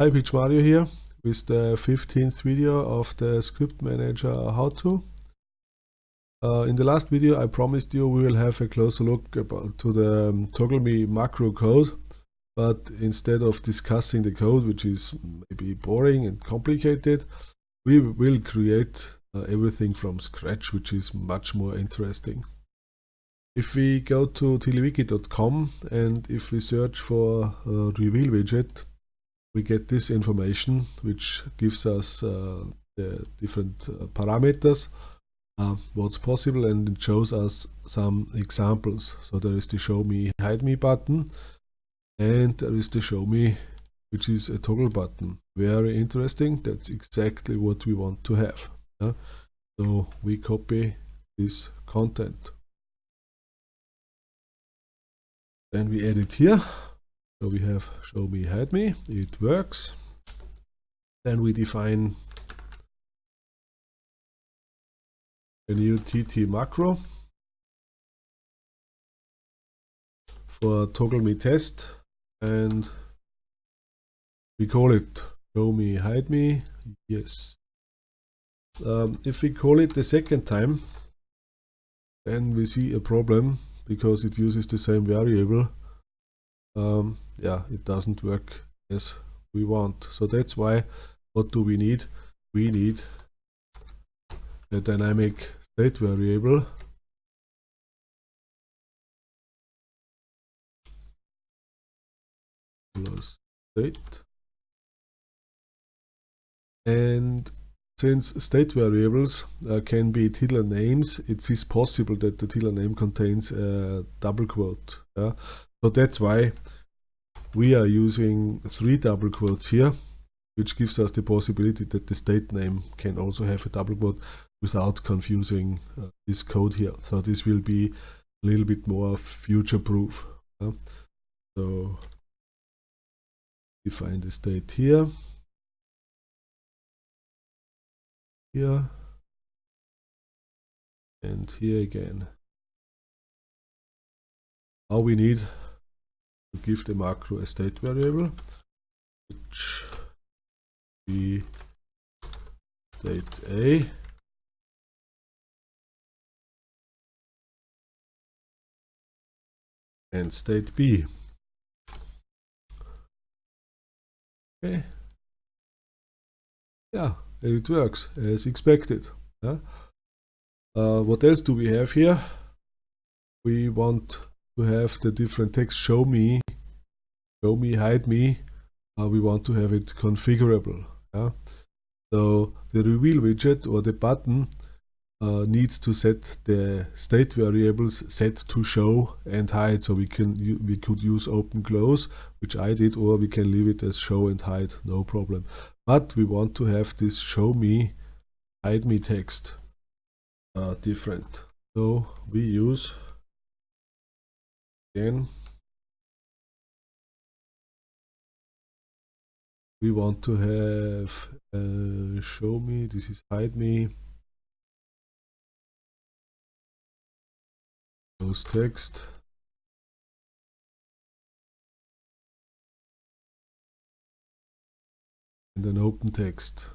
Hi, Pietsch Mario here with the 15th video of the Script Manager how-to. Uh, in the last video I promised you we will have a closer look about, to the um, ToggleMe macro code but instead of discussing the code which is maybe boring and complicated we will create uh, everything from scratch which is much more interesting. If we go to TiddlyWiki.com and if we search for uh, reveal widget we get this information which gives us uh, the different uh, parameters uh, what's possible and it shows us some examples. So there is the show me hide me button and there is the show me which is a toggle button. Very interesting. That's exactly what we want to have yeah? so we copy this content. Then we add it here so we have show me hide me, it works. Then we define a new TT macro for toggle me test. And we call it show me hide me. Yes. Um, if we call it the second time then we see a problem because it uses the same variable. Um, yeah. It doesn't work. As we want. So that's why what do we need? We need a dynamic state variable. Plus state. And since state variables uh, can be tiddler names it is possible that the tiddler name contains a double quote yeah? so that's why we are using three double quotes here which gives us the possibility that the state name can also have a double quote without confusing uh, this code here. So this will be a little bit more future proof so define the state here. Here. And here again. All we need to give the macro a state variable which be state A and state B. Okay. Yeah, it works as expected. Uh, what else do we have here? We want to have the different text. Show me. Show me hide me uh, we want to have it configurable yeah? so the reveal widget or the button uh, needs to set the state variables set to show and hide. So we can we could use open close which I did or we can leave it as show and hide no problem. But we want to have this show me hide me text uh, different. So we use again we want to have uh, show me this is hide me. Close text. And an open text.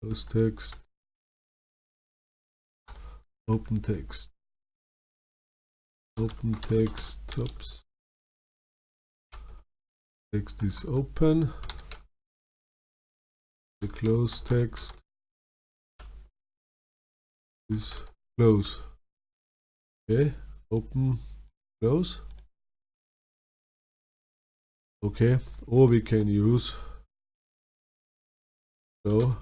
Close text open text. Open text oops. Text is open. The close text is close. Okay open close. Okay or we can use so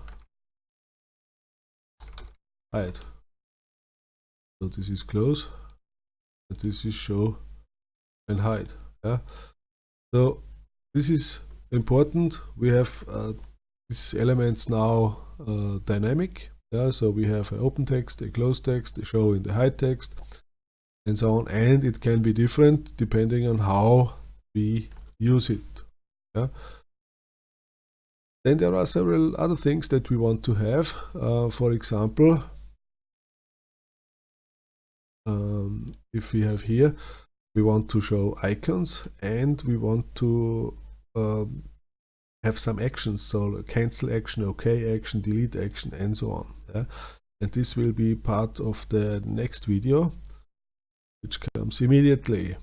hide so this is close. And this is show and hide yeah so this is important. We have uh, these elements now uh, dynamic yeah so we have an open text a closed text a show in the hide text and so on. And it can be different depending on how we use it yeah then there are several other things that we want to have. Uh, for example um, if we have here we want to show icons and we want to um, have some actions. So cancel action ok action delete action and so on. Yeah? and this will be part of the next video which comes immediately